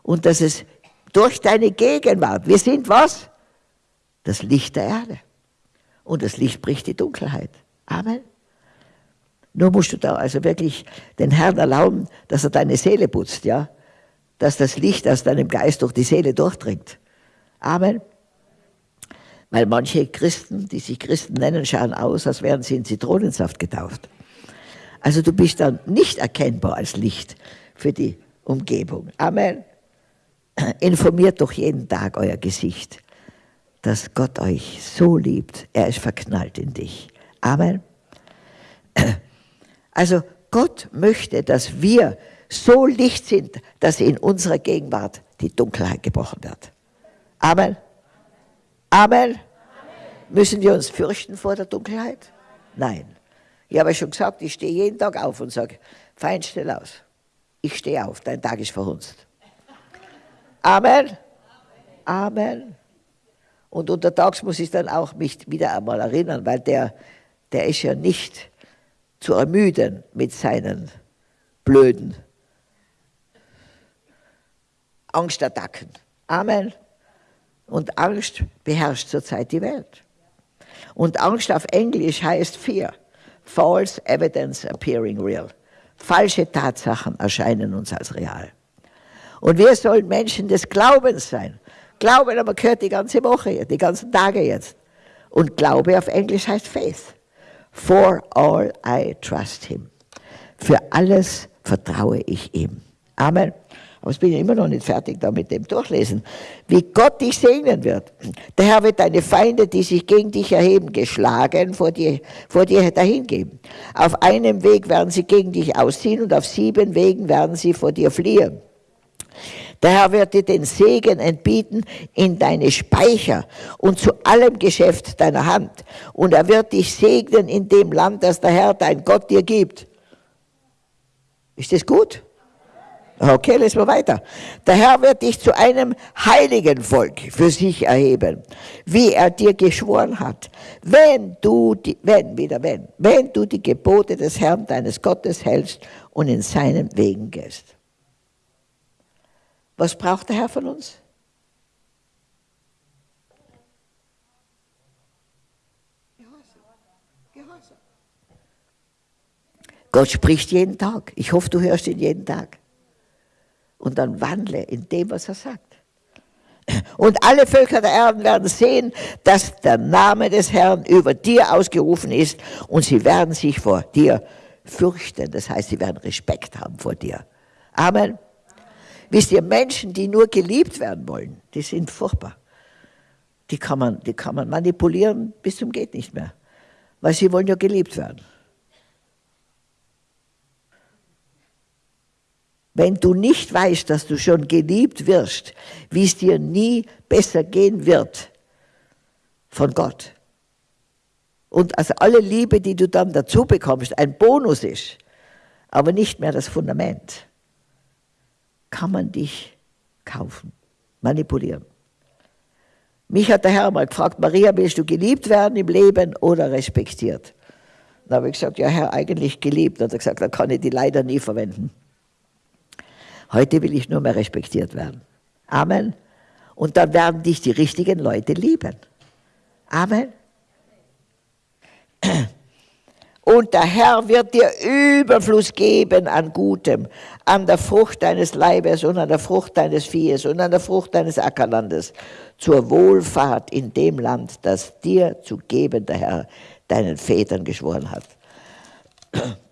Und dass es durch deine Gegenwart, wir sind was? Das Licht der Erde. Und das Licht bricht die Dunkelheit. Amen. Nur musst du da also wirklich den Herrn erlauben, dass er deine Seele putzt, ja? Dass das Licht aus deinem Geist durch die Seele durchdringt. Amen. Weil manche Christen, die sich Christen nennen, schauen aus, als wären sie in Zitronensaft getauft. Also du bist dann nicht erkennbar als Licht für die Umgebung. Amen. Informiert doch jeden Tag euer Gesicht, dass Gott euch so liebt. Er ist verknallt in dich. Amen. Also Gott möchte, dass wir so Licht sind, dass in unserer Gegenwart die Dunkelheit gebrochen wird. Amen. Amen. Müssen wir uns fürchten vor der Dunkelheit? Nein. Ich habe schon gesagt, ich stehe jeden Tag auf und sage, fein, stell aus. Ich stehe auf, dein Tag ist verhunzt. Amen. Amen. Und untertags muss ich dann auch mich wieder einmal erinnern, weil der, der ist ja nicht zu ermüden mit seinen blöden Angstattacken. Amen. Und Angst beherrscht zurzeit die Welt. Und Angst auf Englisch heißt Fear. False evidence appearing real. Falsche Tatsachen erscheinen uns als real. Und wir sollen Menschen des Glaubens sein. Glauben aber gehört die ganze Woche, die ganzen Tage jetzt. Und Glaube auf Englisch heißt Faith. For all I trust him. Für alles vertraue ich ihm. Amen. aber ich bin ja immer noch nicht fertig da mit dem Durchlesen, wie Gott dich segnen wird. Der Herr wird deine Feinde, die sich gegen dich erheben, geschlagen vor dir, vor dir dahingeben. Auf einem Weg werden sie gegen dich ausziehen und auf sieben Wegen werden sie vor dir fliehen. Der Herr wird dir den Segen entbieten in deine Speicher und zu allem Geschäft deiner Hand. Und er wird dich segnen in dem Land, das der Herr, dein Gott, dir gibt. Ist das gut? Okay, lesen wir weiter. Der Herr wird dich zu einem heiligen Volk für sich erheben, wie er dir geschworen hat. Wenn du, die, wenn, wieder wenn, wenn du die Gebote des Herrn deines Gottes hältst und in seinen Wegen gehst. Was braucht der Herr von uns? Gott spricht jeden Tag. Ich hoffe, du hörst ihn jeden Tag. Und dann wandle in dem, was er sagt. Und alle Völker der Erden werden sehen, dass der Name des Herrn über dir ausgerufen ist und sie werden sich vor dir fürchten. Das heißt, sie werden Respekt haben vor dir. Amen. Wisst ihr, Menschen, die nur geliebt werden wollen, die sind furchtbar. Die kann man, die kann man manipulieren bis zum geht nicht mehr. Weil sie wollen ja geliebt werden. Wenn du nicht weißt, dass du schon geliebt wirst, wie es dir nie besser gehen wird von Gott. Und also alle Liebe, die du dann dazu bekommst, ein Bonus ist, aber nicht mehr das Fundament kann man dich kaufen, manipulieren. Mich hat der Herr mal gefragt, Maria, willst du geliebt werden im Leben oder respektiert? Dann habe ich gesagt, ja Herr, eigentlich geliebt. Dann hat er gesagt, dann kann ich die leider nie verwenden. Heute will ich nur mehr respektiert werden. Amen. Und dann werden dich die richtigen Leute lieben. Amen. Und der Herr wird dir Überfluss geben an Gutem, an der Frucht deines Leibes und an der Frucht deines Viehes und an der Frucht deines Ackerlandes, zur Wohlfahrt in dem Land, das dir zu geben der Herr deinen Vätern geschworen hat.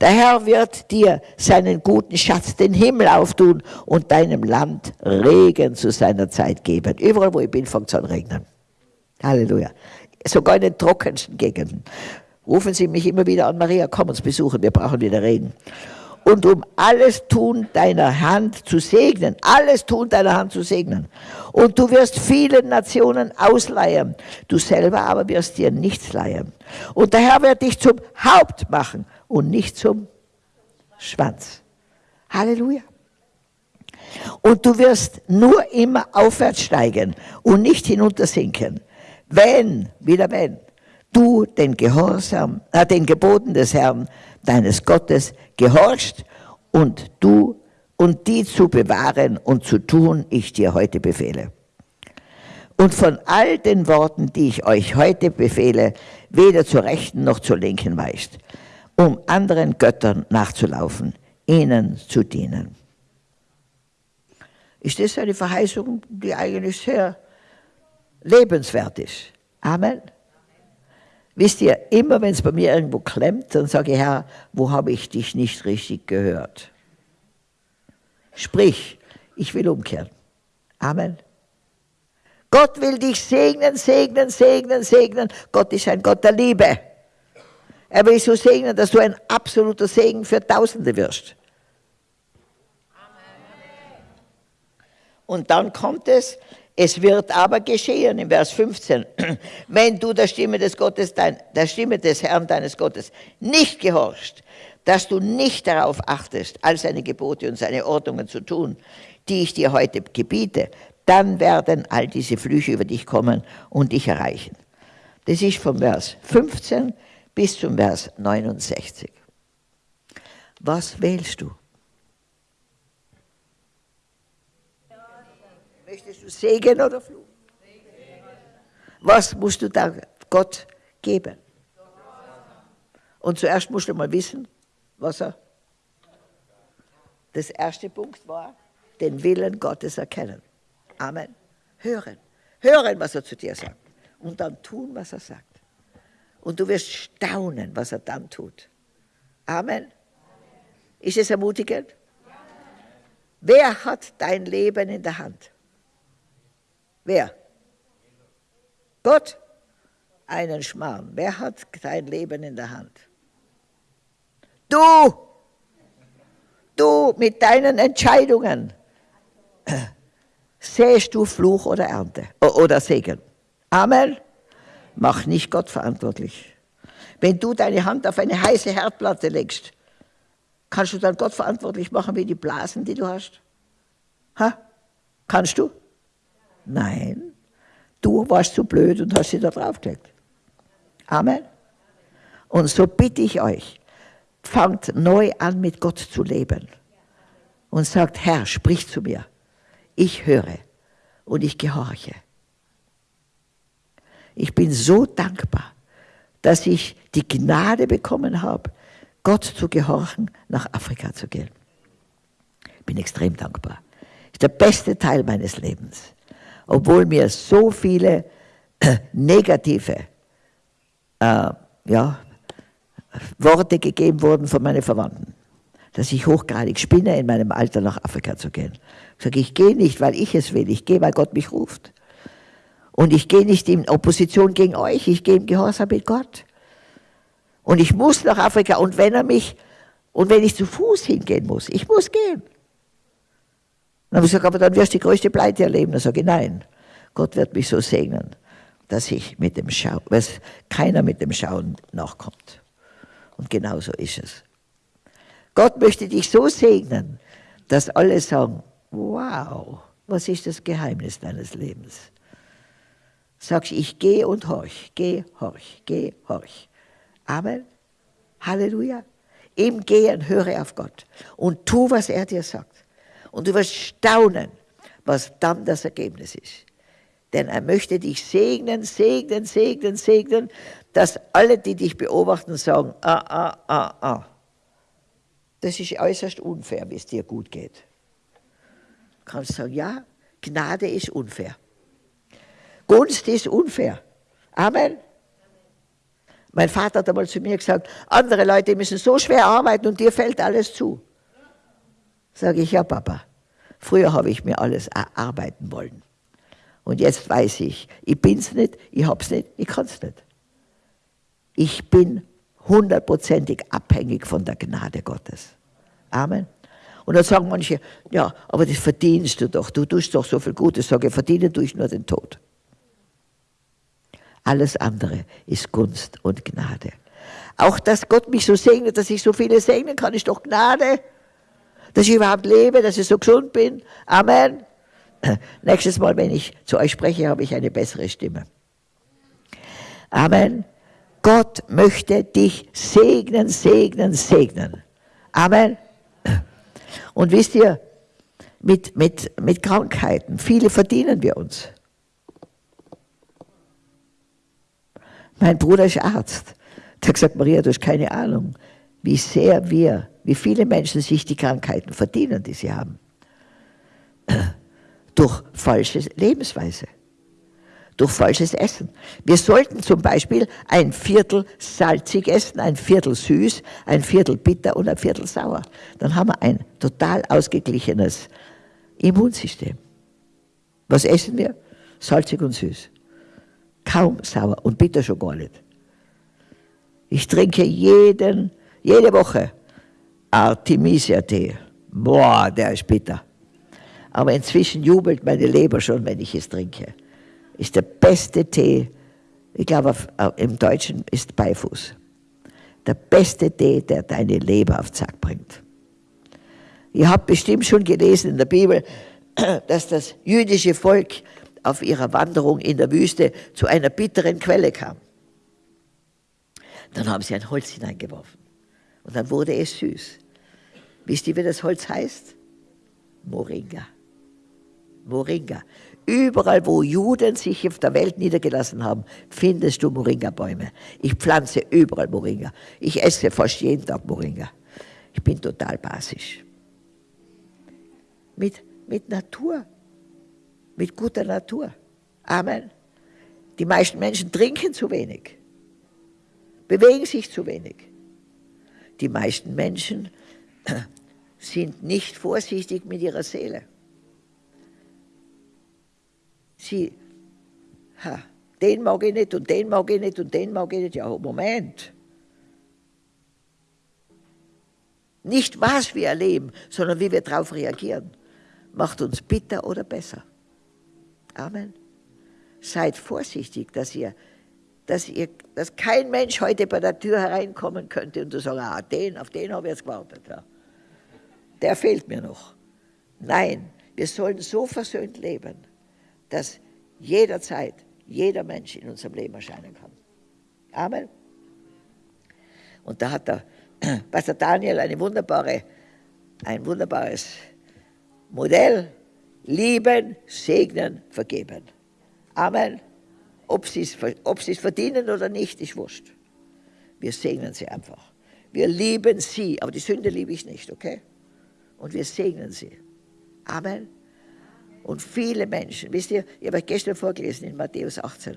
Der Herr wird dir seinen guten Schatz, den Himmel auftun und deinem Land Regen zu seiner Zeit geben. Überall, wo ich bin, fängt es an regnen. Halleluja. Sogar in den trockensten Gegenden rufen Sie mich immer wieder an, Maria, komm uns besuchen, wir brauchen wieder reden. Und um alles tun deiner Hand zu segnen, alles tun deiner Hand zu segnen. Und du wirst vielen Nationen ausleihen, du selber aber wirst dir nichts leihen. Und der Herr wird dich zum Haupt machen und nicht zum Schwanz. Halleluja. Und du wirst nur immer aufwärts steigen und nicht hinuntersinken. Wenn, wieder wenn, du den Gehorsam, äh, den Geboten des Herrn, deines Gottes, gehorchst und du und die zu bewahren und zu tun, ich dir heute befehle. Und von all den Worten, die ich euch heute befehle, weder zur rechten noch zur linken weicht, um anderen Göttern nachzulaufen, ihnen zu dienen. Ist das eine Verheißung, die eigentlich sehr lebenswert ist? Amen. Wisst ihr, immer wenn es bei mir irgendwo klemmt, dann sage ich, Herr, wo habe ich dich nicht richtig gehört? Sprich, ich will umkehren. Amen. Gott will dich segnen, segnen, segnen, segnen. Gott ist ein Gott der Liebe. Er will so segnen, dass du ein absoluter Segen für Tausende wirst. Und dann kommt es, es wird aber geschehen, im Vers 15, wenn du der Stimme des Gottes, dein, der Stimme des Herrn deines Gottes nicht gehorchst, dass du nicht darauf achtest, all seine Gebote und seine Ordnungen zu tun, die ich dir heute gebiete, dann werden all diese Flüche über dich kommen und dich erreichen. Das ist vom Vers 15 bis zum Vers 69. Was wählst du? Möchtest du Segen oder Fluch? Was musst du da Gott geben? Und zuerst musst du mal wissen, was er. Das erste Punkt war, den Willen Gottes erkennen. Amen. Hören. Hören, was er zu dir sagt. Und dann tun, was er sagt. Und du wirst staunen, was er dann tut. Amen. Ist es ermutigend? Wer hat dein Leben in der Hand? Wer? Gott? Einen Schmarrn. Wer hat dein Leben in der Hand? Du! Du mit deinen Entscheidungen. Sähst du Fluch oder Ernte oder Segen? Amen. Mach nicht Gott verantwortlich. Wenn du deine Hand auf eine heiße Herdplatte legst, kannst du dann Gott verantwortlich machen wie die Blasen, die du hast? Ha? Kannst du? Nein. Du warst zu blöd und hast sie da draufgelegt. Amen. Und so bitte ich euch, fangt neu an, mit Gott zu leben. Und sagt, Herr, sprich zu mir. Ich höre und ich gehorche. Ich bin so dankbar, dass ich die Gnade bekommen habe, Gott zu gehorchen, nach Afrika zu gehen. Ich bin extrem dankbar. Das ist der beste Teil meines Lebens. Obwohl mir so viele negative äh, ja, Worte gegeben wurden von meinen Verwandten, dass ich hochgradig spinne, in meinem Alter nach Afrika zu gehen. Ich sage, ich gehe nicht, weil ich es will, ich gehe, weil Gott mich ruft. Und ich gehe nicht in Opposition gegen euch, ich gehe im Gehorsam mit Gott. Und ich muss nach Afrika und wenn er mich, und wenn ich zu Fuß hingehen muss, ich muss gehen. Dann habe ich gesagt, aber dann wirst du die größte Pleite erleben. Dann sage ich, nein, Gott wird mich so segnen, dass ich mit dem Schauen, dass keiner mit dem Schauen nachkommt. Und genau so ist es. Gott möchte dich so segnen, dass alle sagen, wow, was ist das Geheimnis deines Lebens? Sagst, ich gehe und horch, geh, horch, geh, horch. Amen. Halleluja. Im Gehen höre auf Gott und tu, was er dir sagt. Und du wirst staunen, was dann das Ergebnis ist. Denn er möchte dich segnen, segnen, segnen, segnen, dass alle, die dich beobachten, sagen, ah, ah, ah, ah. Das ist äußerst unfair, wie es dir gut geht. Du kannst sagen, ja, Gnade ist unfair. Gunst ist unfair. Amen. Mein Vater hat einmal zu mir gesagt, andere Leute müssen so schwer arbeiten und dir fällt alles zu. Sage ich, ja Papa, früher habe ich mir alles erarbeiten wollen. Und jetzt weiß ich, ich bin es nicht, ich habe es nicht, ich kann es nicht. Ich bin hundertprozentig abhängig von der Gnade Gottes. Amen. Und dann sagen manche, ja, aber das verdienst du doch, du tust doch so viel Gutes. Sage ich, verdiene tue ich nur den Tod. Alles andere ist Gunst und Gnade. Auch, dass Gott mich so segnet, dass ich so viele segnen kann, ist doch Gnade. Dass ich überhaupt lebe, dass ich so gesund bin. Amen. Nächstes Mal, wenn ich zu euch spreche, habe ich eine bessere Stimme. Amen. Gott möchte dich segnen, segnen, segnen. Amen. Und wisst ihr, mit, mit, mit Krankheiten, viele verdienen wir uns. Mein Bruder ist Arzt. Der hat gesagt, Maria, du hast keine Ahnung, wie sehr wir, wie viele Menschen sich die Krankheiten verdienen, die sie haben. Durch falsche Lebensweise, durch falsches Essen. Wir sollten zum Beispiel ein Viertel salzig essen, ein Viertel süß, ein Viertel bitter und ein Viertel sauer. Dann haben wir ein total ausgeglichenes Immunsystem. Was essen wir? Salzig und süß kaum sauer und bitter schon gar nicht. Ich trinke jeden, jede Woche Artemisia-Tee. Boah, der ist bitter. Aber inzwischen jubelt meine Leber schon, wenn ich es trinke. Ist der beste Tee, ich glaube im Deutschen ist Beifuß. Der beste Tee, der deine Leber auf Zack bringt. Ihr habt bestimmt schon gelesen in der Bibel, dass das jüdische Volk auf ihrer Wanderung in der Wüste zu einer bitteren Quelle kam. Dann haben sie ein Holz hineingeworfen und dann wurde es süß. Wisst ihr, wie das Holz heißt? Moringa. Moringa. Überall, wo Juden sich auf der Welt niedergelassen haben, findest du Moringa-Bäume. Ich pflanze überall Moringa. Ich esse fast jeden Tag Moringa. Ich bin total basisch. Mit, mit Natur mit guter Natur. Amen. Die meisten Menschen trinken zu wenig, bewegen sich zu wenig. Die meisten Menschen sind nicht vorsichtig mit ihrer Seele. Sie, ha, den mag ich nicht und den mag ich nicht und den mag ich nicht. Ja, Moment. Nicht was wir erleben, sondern wie wir darauf reagieren, macht uns bitter oder besser. Amen. Seid vorsichtig, dass ihr, dass ihr, dass kein Mensch heute bei der Tür hereinkommen könnte und du sagst, ah, den, auf den habe ich jetzt gewartet. Ja. Der fehlt mir noch. Nein, wir sollen so versöhnt leben, dass jederzeit jeder Mensch in unserem Leben erscheinen kann. Amen. Und da hat der Pastor Daniel eine wunderbare, ein wunderbares Modell. Lieben, segnen, vergeben. Amen. Ob sie es verdienen oder nicht, ist wurscht. Wir segnen sie einfach. Wir lieben sie, aber die Sünde liebe ich nicht, okay? Und wir segnen sie. Amen. Und viele Menschen, wisst ihr, ich habe euch gestern vorgelesen in Matthäus 18,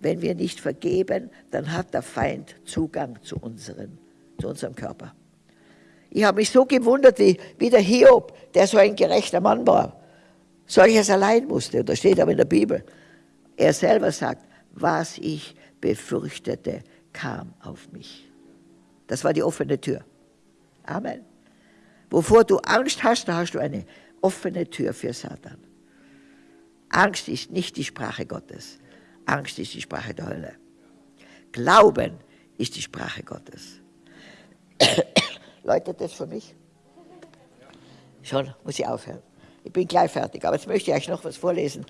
wenn wir nicht vergeben, dann hat der Feind Zugang zu, unseren, zu unserem Körper. Ich habe mich so gewundert, wie, wie der Hiob, der so ein gerechter Mann war, solches allein musste. Und da steht aber in der Bibel, er selber sagt, was ich befürchtete, kam auf mich. Das war die offene Tür. Amen. Wovor du Angst hast, da hast du eine offene Tür für Satan. Angst ist nicht die Sprache Gottes. Angst ist die Sprache der Hölle. Glauben ist die Sprache Gottes. Läutet das für mich? Schon, muss ich aufhören. Ich bin gleich fertig, aber jetzt möchte ich euch noch was vorlesen.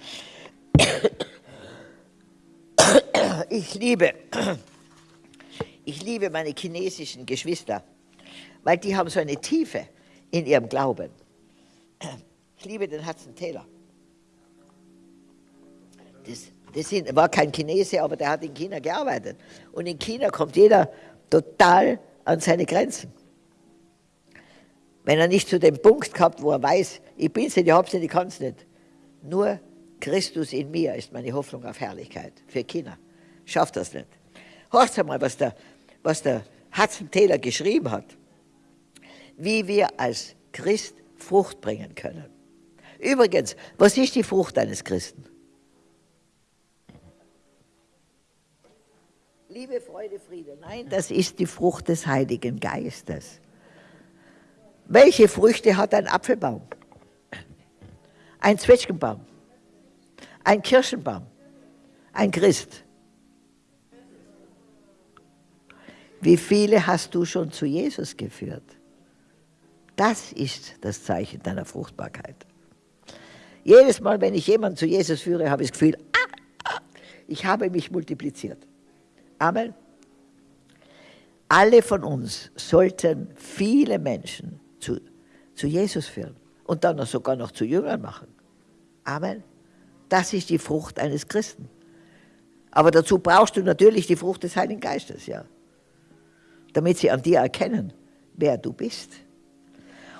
Ich liebe, ich liebe meine chinesischen Geschwister, weil die haben so eine Tiefe in ihrem Glauben. Ich liebe den Hudson Taylor. Das, das sind, war kein Chinese, aber der hat in China gearbeitet. Und in China kommt jeder total an seine Grenzen. Wenn er nicht zu dem Punkt gehabt, wo er weiß, ich bin's nicht, ich hab's nicht, ich kann's nicht. Nur Christus in mir ist meine Hoffnung auf Herrlichkeit für China. Schafft das nicht. Hört einmal, was der, was der Hudson Taylor geschrieben hat. Wie wir als Christ Frucht bringen können. Übrigens, was ist die Frucht eines Christen? Liebe, Freude, Friede. Nein, das ist die Frucht des Heiligen Geistes. Welche Früchte hat ein Apfelbaum? Ein Zwetschgenbaum? Ein Kirschenbaum? Ein Christ? Wie viele hast du schon zu Jesus geführt? Das ist das Zeichen deiner Fruchtbarkeit. Jedes Mal, wenn ich jemanden zu Jesus führe, habe ich das Gefühl, ah, ah, ich habe mich multipliziert. Amen. Alle von uns sollten viele Menschen zu, zu Jesus führen und dann sogar noch zu Jüngern machen. Amen. Das ist die Frucht eines Christen. Aber dazu brauchst du natürlich die Frucht des Heiligen Geistes, ja. Damit sie an dir erkennen, wer du bist.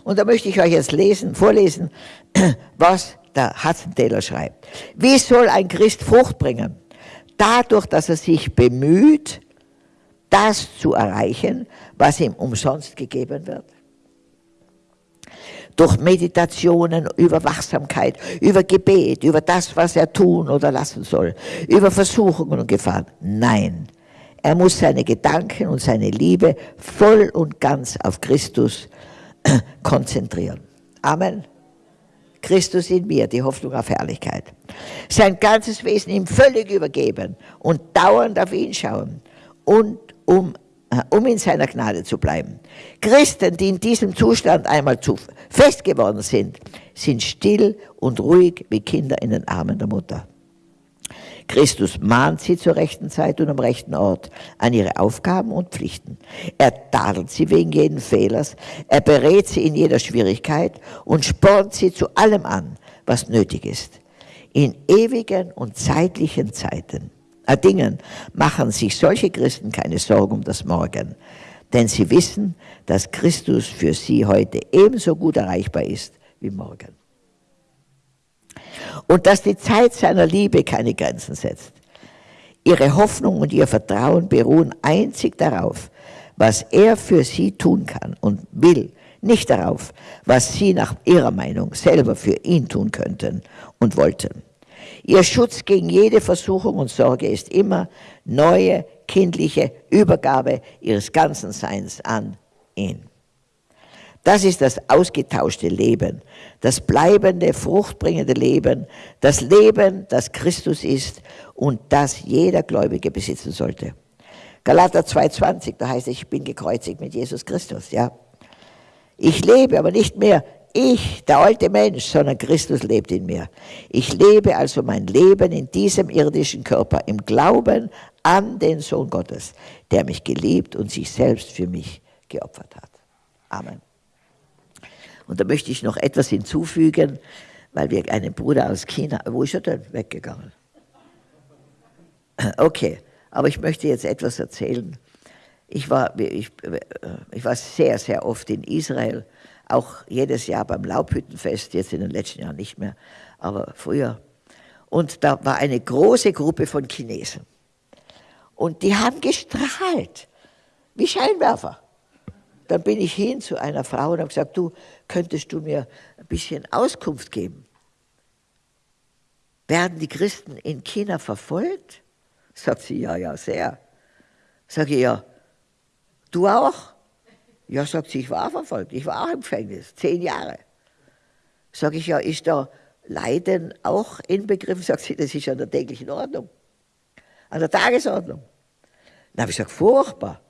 Und da möchte ich euch jetzt lesen, vorlesen, was der Taylor schreibt. Wie soll ein Christ Frucht bringen? dadurch, dass er sich bemüht, das zu erreichen, was ihm umsonst gegeben wird. Durch Meditationen über Wachsamkeit, über Gebet, über das, was er tun oder lassen soll, über Versuchungen und Gefahren. Nein, er muss seine Gedanken und seine Liebe voll und ganz auf Christus konzentrieren. Amen. Christus in mir, die Hoffnung auf Herrlichkeit. Sein ganzes Wesen ihm völlig übergeben und dauernd auf ihn schauen und um, äh, um in seiner Gnade zu bleiben. Christen, die in diesem Zustand einmal zu fest geworden sind, sind still und ruhig wie Kinder in den Armen der Mutter. Christus mahnt sie zur rechten Zeit und am rechten Ort an ihre Aufgaben und Pflichten. Er tadelt sie wegen jeden Fehlers, er berät sie in jeder Schwierigkeit und spornt sie zu allem an, was nötig ist. In ewigen und zeitlichen Zeiten, äh, Dingen machen sich solche Christen keine Sorgen um das Morgen, denn sie wissen, dass Christus für sie heute ebenso gut erreichbar ist wie morgen und dass die Zeit seiner Liebe keine Grenzen setzt. Ihre Hoffnung und ihr Vertrauen beruhen einzig darauf, was er für sie tun kann und will, nicht darauf, was sie nach ihrer Meinung selber für ihn tun könnten und wollten. Ihr Schutz gegen jede Versuchung und Sorge ist immer neue kindliche Übergabe ihres ganzen Seins an ihn. Das ist das ausgetauschte Leben, das bleibende, fruchtbringende Leben, das Leben, das Christus ist und das jeder Gläubige besitzen sollte. Galater 2,20, da heißt es, ich bin gekreuzigt mit Jesus Christus, ja. Ich lebe, aber nicht mehr ich, der alte Mensch, sondern Christus lebt in mir. Ich lebe also mein Leben in diesem irdischen Körper im Glauben an den Sohn Gottes, der mich geliebt und sich selbst für mich geopfert hat. Amen. Und da möchte ich noch etwas hinzufügen, weil wir einen Bruder aus China, wo ist er denn weggegangen? Okay, aber ich möchte jetzt etwas erzählen. Ich war, ich, ich war sehr, sehr oft in Israel, auch jedes Jahr beim Laubhüttenfest, jetzt in den letzten Jahren nicht mehr, aber früher. Und da war eine große Gruppe von Chinesen. Und die haben gestrahlt, wie Scheinwerfer. Dann bin ich hin zu einer Frau und habe gesagt, du, könntest du mir ein bisschen Auskunft geben? Werden die Christen in China verfolgt? Sagt sie, ja, ja, sehr. Sag ich, ja, du auch? Ja, sagt sie, ich war verfolgt, ich war auch im Gefängnis, zehn Jahre. Sag ich, ja, ist da Leiden auch inbegriffen? Sagt sie, das ist an der täglichen Ordnung, an der Tagesordnung. Dann habe ich gesagt, furchtbar.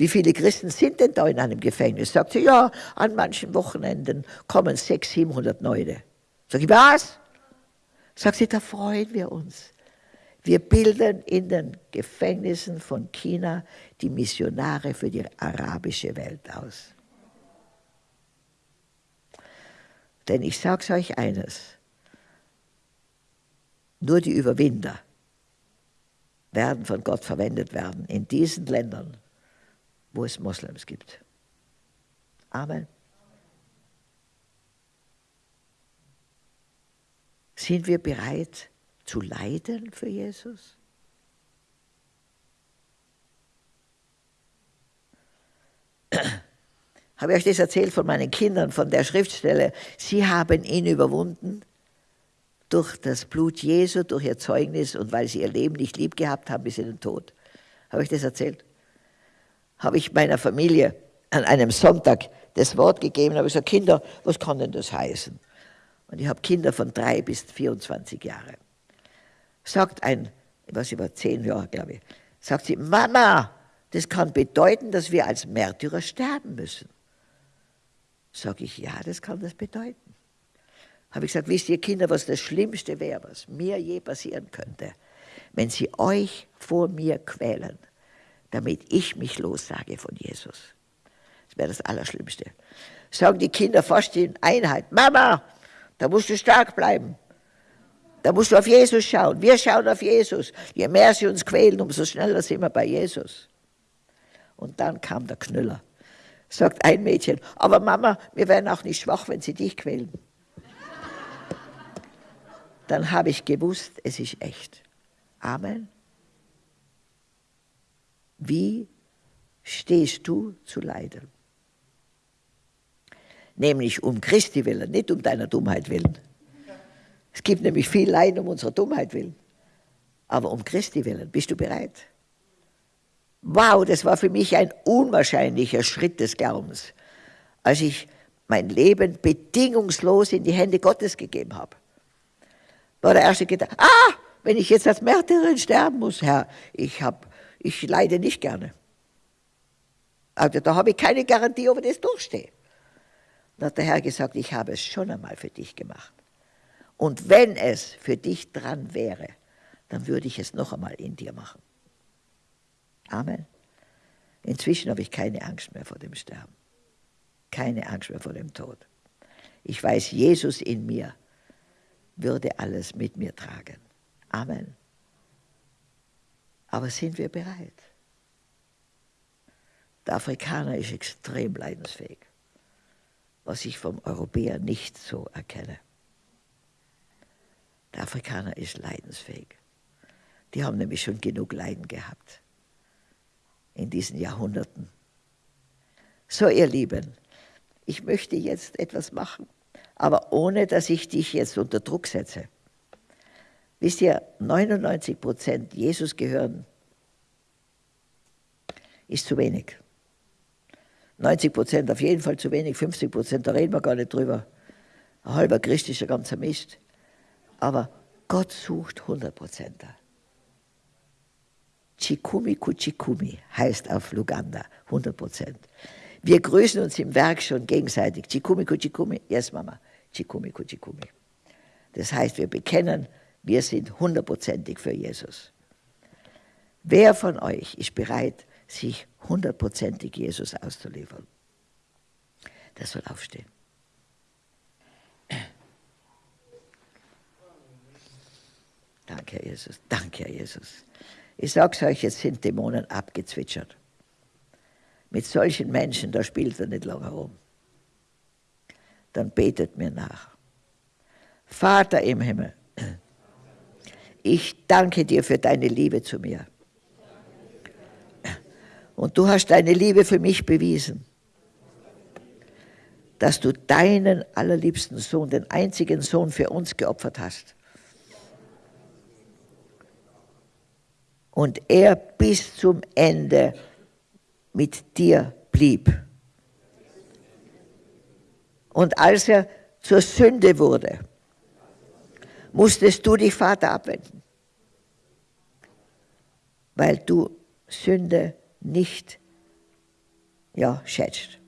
Wie viele Christen sind denn da in einem Gefängnis? Sagt sie, ja, an manchen Wochenenden kommen 600, 700 Leute. Sag ich, was? Sagt sie, da freuen wir uns. Wir bilden in den Gefängnissen von China die Missionare für die arabische Welt aus. Denn ich sage euch eines, nur die Überwinder werden von Gott verwendet werden in diesen Ländern, wo es Moslems gibt. Amen. Sind wir bereit zu leiden für Jesus? Habe ich euch das erzählt von meinen Kindern, von der Schriftstelle? Sie haben ihn überwunden durch das Blut Jesu, durch ihr Zeugnis und weil sie ihr Leben nicht lieb gehabt haben bis in den Tod. Habe ich das erzählt? Habe ich meiner Familie an einem Sonntag das Wort gegeben, habe ich gesagt, Kinder, was kann denn das heißen? Und ich habe Kinder von drei bis 24 Jahre. Sagt ein, was über zehn Jahre, glaube ich, sagt sie, Mama, das kann bedeuten, dass wir als Märtyrer sterben müssen. Sag ich, ja, das kann das bedeuten. Habe ich gesagt, wisst ihr Kinder, was das Schlimmste wäre, was mir je passieren könnte? Wenn sie euch vor mir quälen damit ich mich lossage von Jesus. Das wäre das Allerschlimmste. Sagen die Kinder fast in Einheit, Mama, da musst du stark bleiben. Da musst du auf Jesus schauen. Wir schauen auf Jesus. Je mehr sie uns quälen, umso schneller sind wir bei Jesus. Und dann kam der Knüller. Sagt ein Mädchen, aber Mama, wir werden auch nicht schwach, wenn sie dich quälen. Dann habe ich gewusst, es ist echt. Amen. Wie stehst du zu leiden? Nämlich um Christi willen, nicht um deiner Dummheit willen. Es gibt nämlich viel Leiden um unserer Dummheit willen. Aber um Christi willen, bist du bereit? Wow, das war für mich ein unwahrscheinlicher Schritt des Glaubens, als ich mein Leben bedingungslos in die Hände Gottes gegeben habe. War der erste Gedanke, ah, wenn ich jetzt als Märtyrerin sterben muss, Herr, ich habe ich leide nicht gerne. Also da habe ich keine Garantie, ob ich das durchstehe. Dann hat der Herr gesagt, ich habe es schon einmal für dich gemacht. Und wenn es für dich dran wäre, dann würde ich es noch einmal in dir machen. Amen. Inzwischen habe ich keine Angst mehr vor dem Sterben. Keine Angst mehr vor dem Tod. Ich weiß, Jesus in mir würde alles mit mir tragen. Amen. Aber sind wir bereit? Der Afrikaner ist extrem leidensfähig, was ich vom Europäer nicht so erkenne. Der Afrikaner ist leidensfähig. Die haben nämlich schon genug Leiden gehabt in diesen Jahrhunderten. So, ihr Lieben, ich möchte jetzt etwas machen, aber ohne, dass ich dich jetzt unter Druck setze. Wisst ihr, 99 Prozent Jesus gehören, ist zu wenig. 90 Prozent auf jeden Fall zu wenig, 50 Prozent, da reden wir gar nicht drüber. Ein halber Christ ist ein ganzer Mist. Aber Gott sucht 100 Prozent. Chikumi Kuchikumi heißt auf Luganda 100 Prozent. Wir grüßen uns im Werk schon gegenseitig. Chikumi Kuchikumi, yes Mama, Chikumi Kuchikumi. Das heißt, wir bekennen, wir sind hundertprozentig für Jesus. Wer von euch ist bereit, sich hundertprozentig Jesus auszuliefern? Das soll aufstehen. Danke, Herr Jesus. Danke, Herr Jesus. Ich sage es euch, jetzt sind Dämonen abgezwitschert. Mit solchen Menschen, da spielt er nicht lange herum. Dann betet mir nach. Vater im Himmel, ich danke dir für deine Liebe zu mir. Und du hast deine Liebe für mich bewiesen, dass du deinen allerliebsten Sohn, den einzigen Sohn für uns geopfert hast. Und er bis zum Ende mit dir blieb. Und als er zur Sünde wurde, musstest du dich, Vater, abwenden, weil du Sünde nicht ja, schätzt.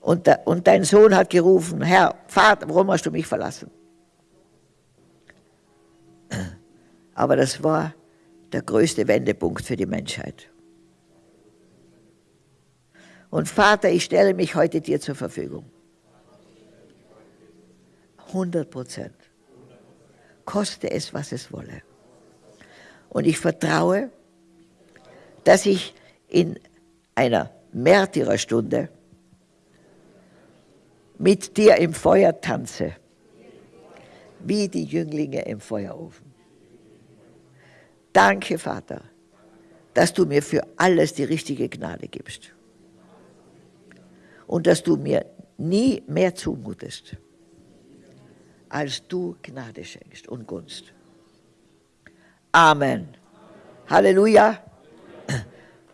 Und, und dein Sohn hat gerufen, Herr, Vater, warum hast du mich verlassen? Aber das war der größte Wendepunkt für die Menschheit. Und Vater, ich stelle mich heute dir zur Verfügung. 100 Prozent. Koste es, was es wolle. Und ich vertraue, dass ich in einer Märtyrerstunde mit dir im Feuer tanze, wie die Jünglinge im Feuerofen. Danke, Vater, dass du mir für alles die richtige Gnade gibst und dass du mir nie mehr zumutest als du Gnade schenkst und Gunst. Amen. Halleluja.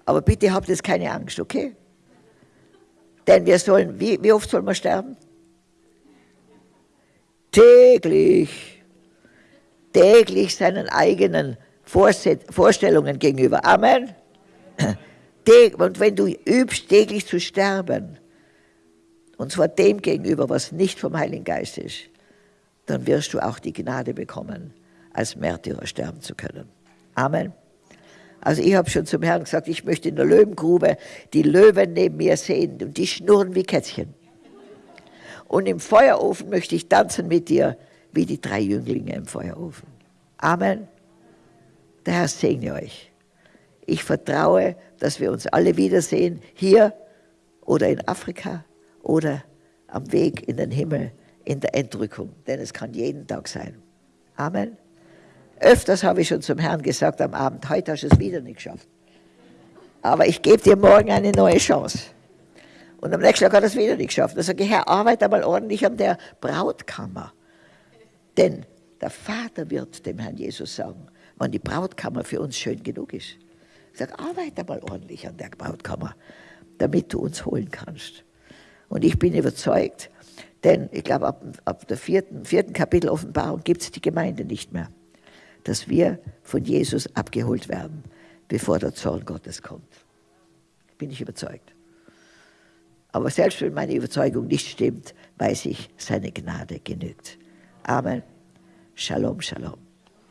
Aber bitte habt jetzt keine Angst, okay? Denn wir sollen, wie, wie oft sollen wir sterben? Täglich. Täglich seinen eigenen Vorstellungen gegenüber. Amen. Und wenn du übst, täglich zu sterben, und zwar dem gegenüber, was nicht vom Heiligen Geist ist, dann wirst du auch die Gnade bekommen, als Märtyrer sterben zu können. Amen. Also ich habe schon zum Herrn gesagt, ich möchte in der Löwengrube die Löwen neben mir sehen und die schnurren wie Kätzchen. Und im Feuerofen möchte ich tanzen mit dir wie die drei Jünglinge im Feuerofen. Amen. Der Herr segne euch. Ich vertraue, dass wir uns alle wiedersehen, hier oder in Afrika oder am Weg in den Himmel in der Entrückung, denn es kann jeden Tag sein. Amen. Öfters habe ich schon zum Herrn gesagt am Abend, heute hast du es wieder nicht geschafft. Aber ich gebe dir morgen eine neue Chance. Und am nächsten Tag hat er es wieder nicht geschafft. Da sage ich, Herr, arbeite mal ordentlich an der Brautkammer. Denn der Vater wird dem Herrn Jesus sagen, wann die Brautkammer für uns schön genug ist. Ich sage, arbeite mal ordentlich an der Brautkammer, damit du uns holen kannst. Und ich bin überzeugt, denn ich glaube, ab, ab der vierten, vierten Kapitel Offenbarung gibt es die Gemeinde nicht mehr, dass wir von Jesus abgeholt werden, bevor der Zorn Gottes kommt. Bin ich überzeugt. Aber selbst wenn meine Überzeugung nicht stimmt, weiß ich, seine Gnade genügt. Amen. Shalom, Shalom.